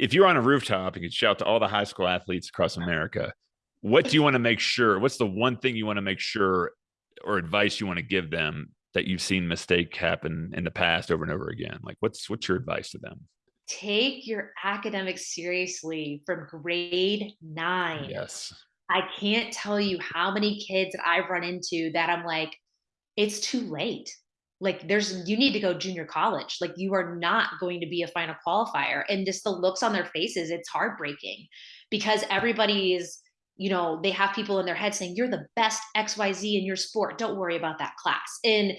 if you're on a rooftop, you could shout to all the high school athletes across America. What do you want to make sure? What's the one thing you want to make sure or advice you want to give them that you've seen mistake happen in the past over and over again? Like what's what's your advice to them? Take your academics seriously from grade nine. Yes. I can't tell you how many kids that I've run into that I'm like, it's too late. Like there's you need to go junior college. Like you are not going to be a final qualifier. And just the looks on their faces, it's heartbreaking because everybody is, you know, they have people in their head saying, You're the best XYZ in your sport. Don't worry about that class. And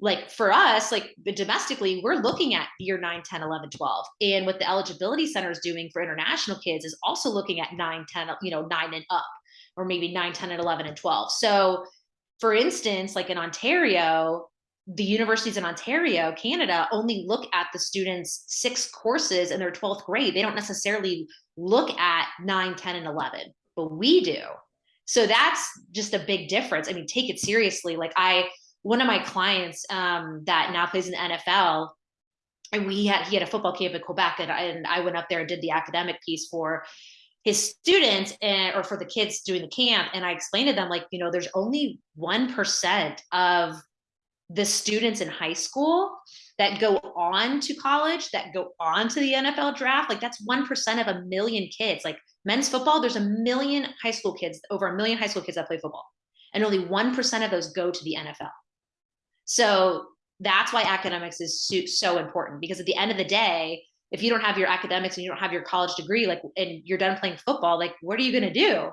like for us, like domestically, we're looking at year 9, 10, 11, 12. And what the eligibility center is doing for international kids is also looking at 9, 10, you know, 9 and up, or maybe 9, 10, and 11 and 12. So for instance, like in Ontario, the universities in Ontario, Canada, only look at the students' six courses in their 12th grade. They don't necessarily look at 9, 10, and 11, but we do. So that's just a big difference. I mean, take it seriously. Like I, one of my clients um, that now plays in the NFL, and we had he had a football camp in Quebec, and I, and I went up there and did the academic piece for his students and or for the kids doing the camp, and I explained to them like, you know, there's only one percent of the students in high school that go on to college, that go on to the NFL draft. Like that's one percent of a million kids. Like men's football, there's a million high school kids, over a million high school kids that play football, and only one percent of those go to the NFL. So that's why academics is so, so important because at the end of the day, if you don't have your academics and you don't have your college degree, like, and you're done playing football, like, what are you going to do?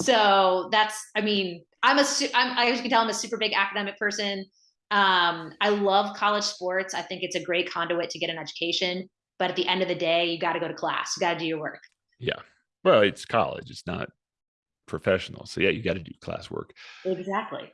So that's, I mean, I'm a, I'm, as you can tell, I'm a super big academic person. Um, I love college sports. I think it's a great conduit to get an education. But at the end of the day, you got to go to class. You got to do your work. Yeah. Well, it's college. It's not professional. So yeah, you got to do class work. Exactly.